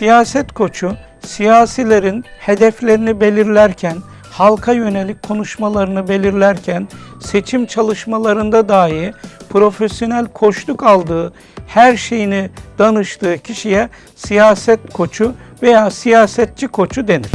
Siyaset koçu, siyasilerin hedeflerini belirlerken, halka yönelik konuşmalarını belirlerken, seçim çalışmalarında dahi profesyonel koçluk aldığı, her şeyini danıştığı kişiye siyaset koçu veya siyasetçi koçu denir.